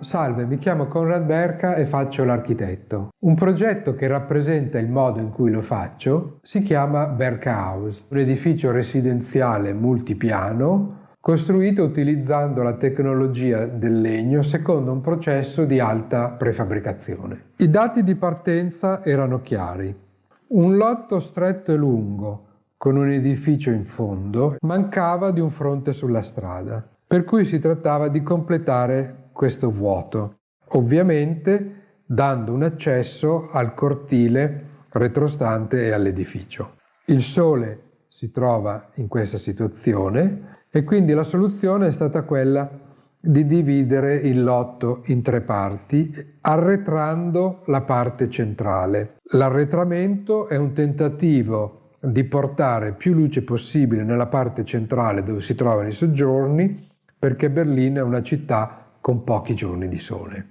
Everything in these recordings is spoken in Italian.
Salve, mi chiamo Conrad Berca e faccio l'architetto. Un progetto che rappresenta il modo in cui lo faccio si chiama Berca House, un edificio residenziale multipiano costruito utilizzando la tecnologia del legno secondo un processo di alta prefabbricazione. I dati di partenza erano chiari. Un lotto stretto e lungo, con un edificio in fondo, mancava di un fronte sulla strada, per cui si trattava di completare questo vuoto, ovviamente dando un accesso al cortile retrostante e all'edificio. Il sole si trova in questa situazione e quindi la soluzione è stata quella di dividere il lotto in tre parti, arretrando la parte centrale. L'arretramento è un tentativo di portare più luce possibile nella parte centrale dove si trovano i soggiorni, perché Berlino è una città con pochi giorni di sole.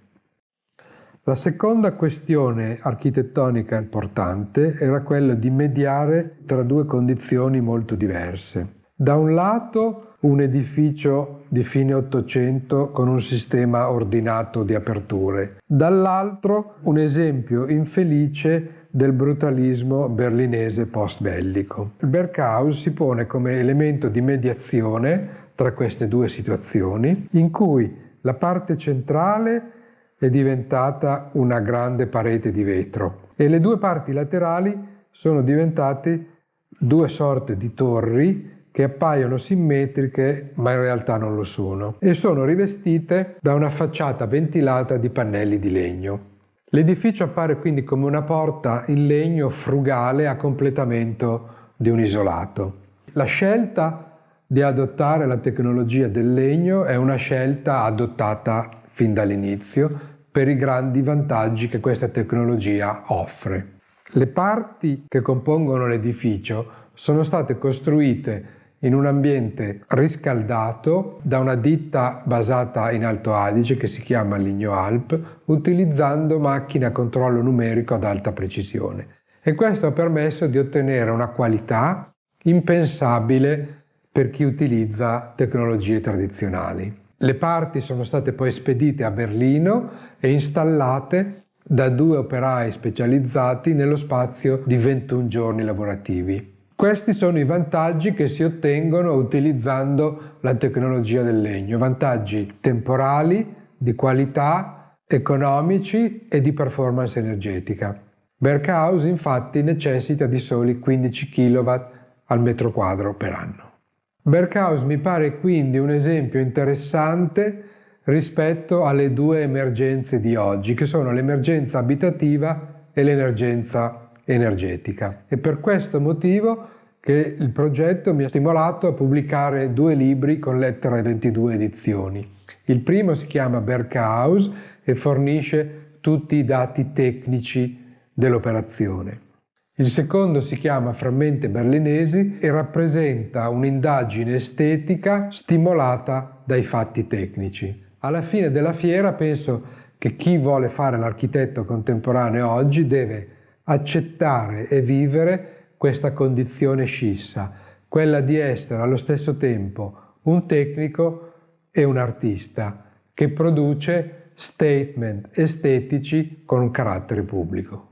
La seconda questione architettonica importante era quella di mediare tra due condizioni molto diverse. Da un lato un edificio di fine Ottocento con un sistema ordinato di aperture, dall'altro un esempio infelice del brutalismo berlinese post-bellico. Il Berghaus si pone come elemento di mediazione tra queste due situazioni, in cui la parte centrale è diventata una grande parete di vetro e le due parti laterali sono diventate due sorte di torri che appaiono simmetriche ma in realtà non lo sono e sono rivestite da una facciata ventilata di pannelli di legno. L'edificio appare quindi come una porta in legno frugale a completamento di un isolato. La scelta di adottare la tecnologia del legno è una scelta adottata fin dall'inizio per i grandi vantaggi che questa tecnologia offre. Le parti che compongono l'edificio sono state costruite in un ambiente riscaldato da una ditta basata in Alto Adige che si chiama Ligno Alp, utilizzando macchine a controllo numerico ad alta precisione. E questo ha permesso di ottenere una qualità impensabile per chi utilizza tecnologie tradizionali. Le parti sono state poi spedite a Berlino e installate da due operai specializzati nello spazio di 21 giorni lavorativi. Questi sono i vantaggi che si ottengono utilizzando la tecnologia del legno, vantaggi temporali, di qualità, economici e di performance energetica. Berghaus infatti necessita di soli 15 kW al metro quadro per anno. Berghaus mi pare quindi un esempio interessante rispetto alle due emergenze di oggi, che sono l'emergenza abitativa e l'emergenza energetica. E per questo motivo che il progetto mi ha stimolato a pubblicare due libri con lettera 22 edizioni. Il primo si chiama Berghaus e fornisce tutti i dati tecnici dell'operazione. Il secondo si chiama Frammenti berlinesi e rappresenta un'indagine estetica stimolata dai fatti tecnici. Alla fine della fiera penso che chi vuole fare l'architetto contemporaneo oggi deve accettare e vivere questa condizione scissa, quella di essere allo stesso tempo un tecnico e un artista che produce statement estetici con un carattere pubblico.